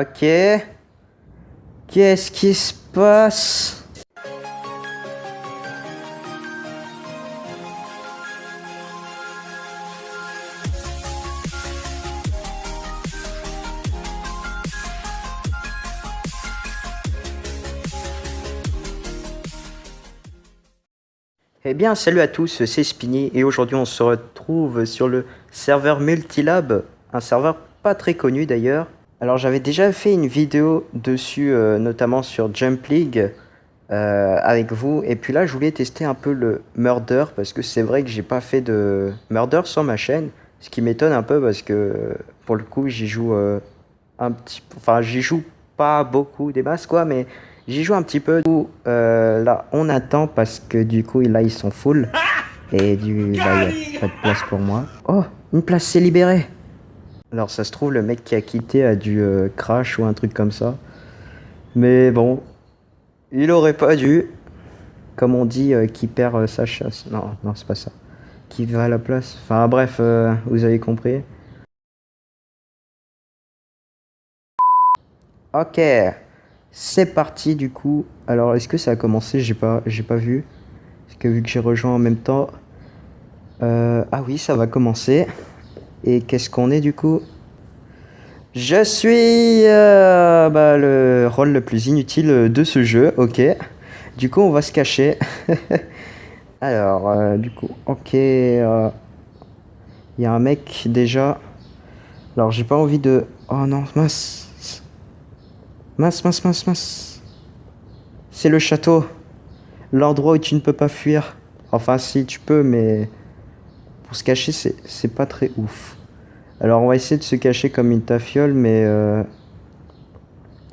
Ok. Qu'est-ce qui se passe? Eh bien, salut à tous, c'est Spinny et aujourd'hui on se retrouve sur le serveur Multilab, un serveur pas très connu d'ailleurs. Alors j'avais déjà fait une vidéo dessus, euh, notamment sur Jump League euh, avec vous. Et puis là, je voulais tester un peu le Murder parce que c'est vrai que j'ai pas fait de Murder sur ma chaîne. Ce qui m'étonne un peu parce que pour le coup, j'y joue euh, un petit Enfin, j'y joue pas beaucoup des masses quoi, mais J'y joue un petit peu. Là, on attend parce que du coup, là, ils sont full. Et du là, il a pas de place pour moi. Oh, une place s'est libérée. Alors, ça se trouve, le mec qui a quitté a dû euh, crash ou un truc comme ça. Mais bon, il aurait pas dû. Comme on dit, euh, qui perd sa chasse. Non, non, c'est pas ça. Qui va à la place. Enfin, bref, vous avez compris. Ok. C'est parti du coup. Alors est-ce que ça a commencé? J'ai pas, j'ai pas vu. Parce que vu que j'ai rejoint en même temps. Euh, ah oui, ça va commencer. Et qu'est-ce qu'on est du coup? Je suis euh, bah, le rôle le plus inutile de ce jeu. Ok. Du coup, on va se cacher. Alors, euh, du coup, ok. Il y a un mec déjà. Alors, j'ai pas envie de. Oh non, mince. Mince, mince, mince, mince. C'est le château. L'endroit où tu ne peux pas fuir. Enfin, si, tu peux, mais... Pour se cacher, c'est pas très ouf. Alors, on va essayer de se cacher comme une tafiole, mais... Euh,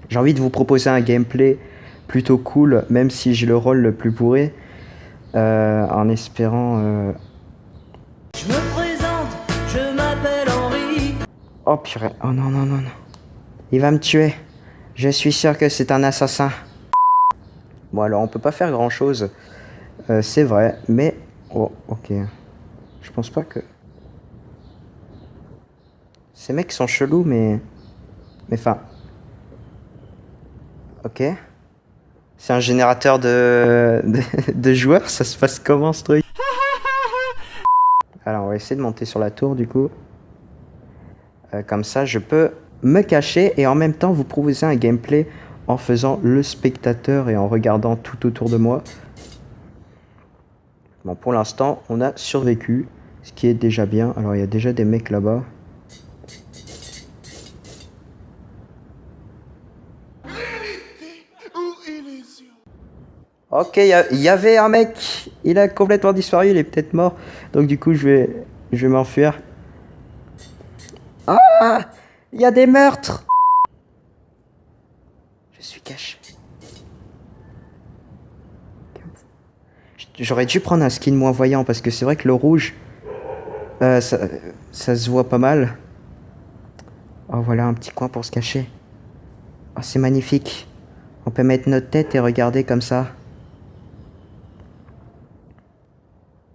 j'ai envie de vous proposer un gameplay plutôt cool, même si j'ai le rôle le plus pourré. Euh, en espérant... Euh, je me présente, je m'appelle Henri. Oh purée, oh non, non, non, non. Il va me tuer. Je suis sûr que c'est un assassin. Bon alors on peut pas faire grand chose. Euh, c'est vrai, mais... Oh, ok. Je pense pas que... Ces mecs sont chelous, mais... Mais enfin... Ok. C'est un générateur de... de... joueurs, ça se passe comment ce truc? Alors on va essayer de monter sur la tour du coup. Euh, comme ça je peux me cacher et en même temps vous proposer un gameplay en faisant le spectateur et en regardant tout autour de moi. Bon, pour l'instant, on a survécu, ce qui est déjà bien. Alors, il y a déjà des mecs là-bas. Ok, il y, avait un mec. Il a complètement disparu, il est peut-être mort. Donc du coup, je vais, je vais m'enfuir. Ah il y a des meurtres Je suis caché. J'aurais dû prendre un skin moins voyant parce que c'est vrai que le rouge, euh, ça, se voit pas mal. Oh, voilà un petit coin pour se cacher. Oh, c'est magnifique. On peut mettre notre tête et regarder comme ça.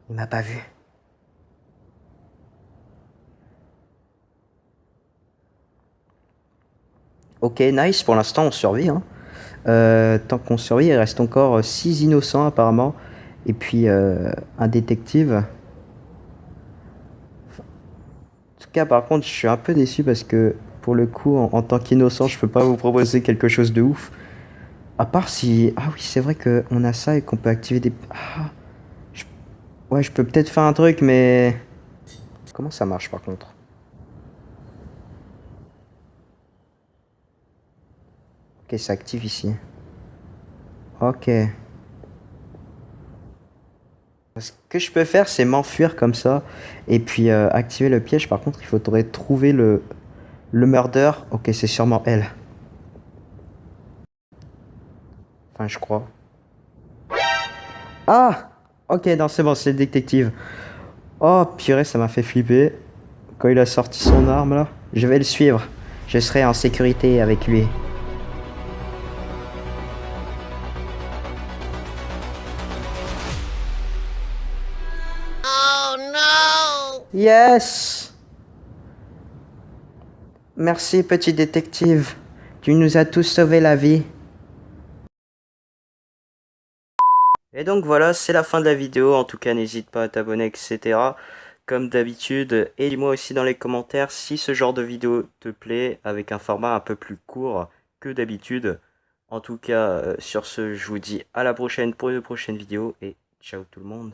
Il m'a pas vu. Ok, nice, pour l'instant on survit. Hein. Euh, tant qu'on survit, il reste encore 6 innocents apparemment. Et puis euh, un détective. En tout cas, par contre, je suis un peu déçu parce que pour le coup, en, tant qu'innocent, je peux pas vous proposer quelque chose de ouf. À part si... Ah oui, c'est vrai qu'on a ça et qu'on peut activer des... Ah, Ouais, je peux peut-être faire un truc, mais... Comment ça marche par contre? Ok, ça active ici. Ok. Ce que je peux faire, c'est m'enfuir comme ça. Et puis euh, activer le piège. Par contre, il faudrait trouver le, le murder. Ok, c'est sûrement elle. Enfin, je crois. Ah Ok, non, c'est bon, c'est le détective. Oh, purée, ça m'a fait flipper. Quand il a sorti son arme, là. Je vais le suivre. Je serai en sécurité avec lui. Yes Merci, petit détective. Tu nous as tous sauvé la vie. Et donc voilà, c'est la fin de la vidéo. En tout cas, n'hésite pas à t'abonner, etc. Comme d'habitude. Et dis-moi aussi dans les commentaires si ce genre de vidéo te plaît, avec un format un peu plus court que d'habitude. En tout cas, euh, sur ce, je vous dis à la prochaine pour une prochaine vidéo. Et ciao tout le monde.